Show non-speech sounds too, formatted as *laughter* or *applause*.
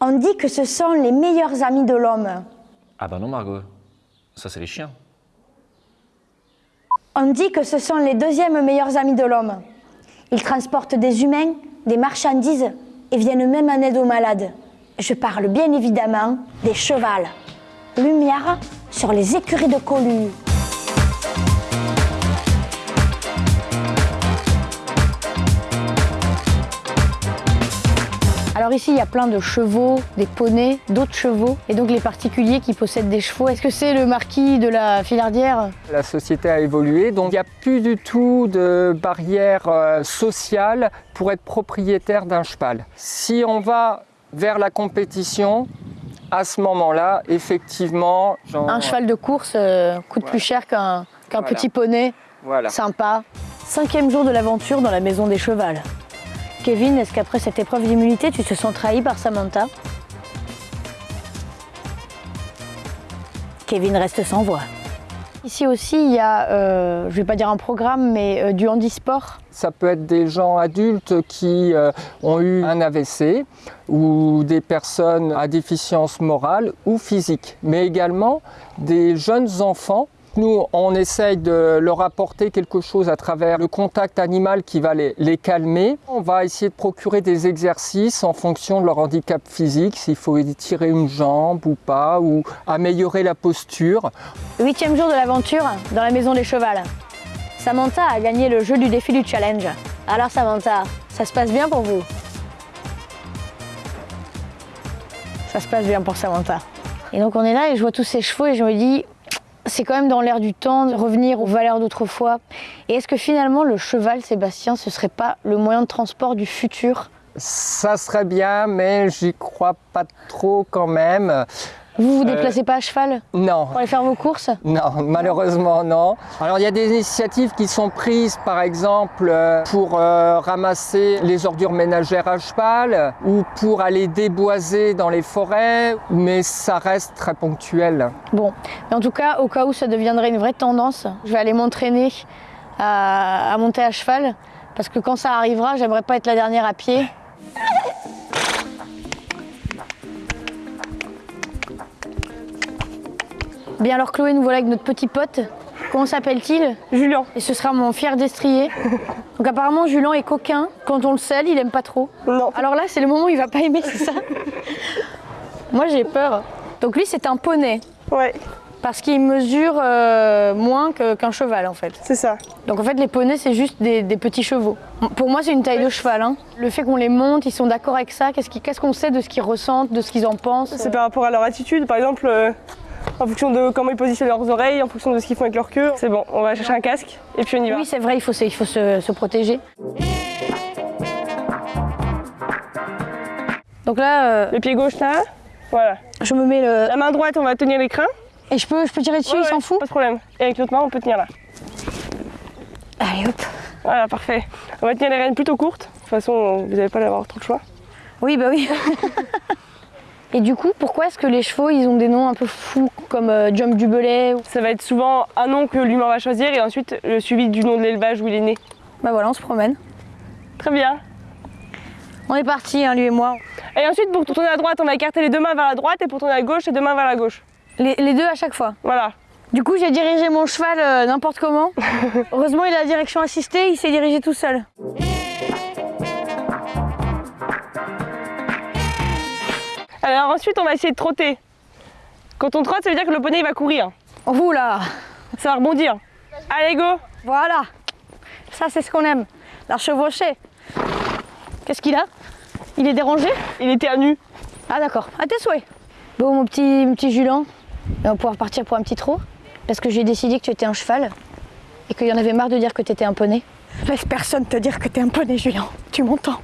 On dit que ce sont les meilleurs amis de l'homme. Ah bah non Margot, ça c'est les chiens. On dit que ce sont les deuxièmes meilleurs amis de l'homme. Ils transportent des humains, des marchandises et viennent même en aide aux malades. Je parle bien évidemment des chevals. Lumière sur les écuries de Colu. Alors ici, il y a plein de chevaux, des poneys, d'autres chevaux, et donc les particuliers qui possèdent des chevaux. Est-ce que c'est le marquis de la Filardière? La société a évolué, donc il n'y a plus du tout de barrière euh, sociale pour être propriétaire d'un cheval. Si on va vers la compétition, à ce moment-là, effectivement... genre- Un cheval de course euh, coûte plus cher qu'un Voilà. petit poney Voilà. sympa. Cinquième jour de l'aventure dans la maison des chevals. Kevin, est-ce qu'après cette épreuve d'immunité, tu te sens trahi par Samantha? Kevin reste sans voix. Ici aussi, il y a, euh, je vais pas dire un programme, mais euh, du handisport. Ça peut être des gens adultes qui euh, ont eu un AVC ou des personnes à déficience morale ou physique, mais également des jeunes enfants. Nous, on essaye de leur apporter quelque chose à travers le contact animal qui va les, calmer. On va essayer de procurer des exercices en fonction de leur handicap physique, s'il faut étirer une jambe ou pas, ou améliorer la posture. Huitième jour de l'aventure dans la maison des chevals. Samantha a gagné le jeu du défi du challenge. Alors Samantha, ça se passe bien pour vous? Ça se passe bien pour Samantha. Et donc on est là et je vois tous ces chevaux et je me dis, c'est quand même dans l'air du temps de revenir aux valeurs d'autrefois. Et est-ce que finalement le cheval, Sébastien, ce serait pas le moyen de transport du futur? Ça serait bien, mais j'y crois pas trop quand même. Vous vous déplacez pas à cheval Non, pour aller faire vos courses Non, malheureusement non. Alors il y a des initiatives qui sont prises par exemple euh, pour euh, ramasser les ordures ménagères à cheval ou pour aller déboiser dans les forêts, mais ça reste très ponctuel. Bon, mais en tout cas, au cas où ça deviendrait une vraie tendance, je vais aller m'entraîner à, à monter à cheval. Parce que quand ça arrivera, j'aimerais pas être la dernière à pied. Bien alors Chloé, nous voilà avec notre petit pote. Comment s'appelle-t-il? Julien. Et ce sera mon fier destrier. Donc apparemment Julien est coquin. Quand on le sale, il aime pas trop. Non. Alors là, c'est le moment où il va pas aimer, c'est ça? Moi j'ai peur. Donc lui, c'est un poney. Ouais, Parce qu'il mesure euh, moins qu'un cheval en fait. c'est ça. Donc en fait les poneys c'est juste des, des petits chevaux. Pour moi c'est une taille de cheval. hein. Le fait qu'on les monte, ils sont d'accord avec ça. Qu'est-ce qu'on sait de ce qu'ils ressentent, de ce qu'ils en pensent? C'est par rapport à leur attitude, par exemple, euh, en fonction de comment ils positionnent leurs oreilles, en fonction de ce qu'ils font avec leur queue. C'est bon, on va chercher un casque et puis on y va. Oui c'est vrai, il faut, se- il faut se, se protéger. Donc là, euh, Le pied gauche là, voilà. je me mets le... La main droite, on va tenir les crins. Et je peux, je peux tirer dessus, Ouais, il s'en ouais, fout Pas de problème. Et avec l'autre main, on peut tenir là. Allez hop Voilà, parfait. On va tenir les rênes plutôt courtes. De toute façon, vous n'allez pas avoir trop de choix. Oui bah oui *laughs* Et du coup, pourquoi est-ce que les chevaux ils ont des noms un peu fous comme euh, Jump du Belay Ça va être souvent un nom que l'humain va choisir et ensuite le suivi du nom de l'élevage où il est né. Bah voilà, on se promène. Très bien. On est parti, hein, lui et moi. Et ensuite, pour tourner à droite, on va écarter les deux mains vers la droite et pour tourner à gauche, les deux mains vers la gauche. Les, les deux à chaque fois. Voilà. Du coup, j'ai dirigé mon cheval euh, n'importe comment. *laughs* Heureusement, il a la direction assistée, il s'est dirigé tout seul. Alors ensuite, on va essayer de trotter. Quand on trotte, ça veut dire que le poney il va courir. Ouh là Ça va rebondir. Allez, go Voilà Ça, c'est ce qu'on aime. La chevauchée. Qu'est-ce qu'il a? Il est dérangé? Il était à nu. Ah d'accord, à tes souhaits. Bon, mon petit, mon petit Julien, on va pouvoir partir pour un petit trot. Parce que j'ai décidé que tu étais un cheval. Et qu'il y en avait marre de dire que tu étais un poney. Laisse personne te dire que t'es un poney, Julien. Tu m'entends?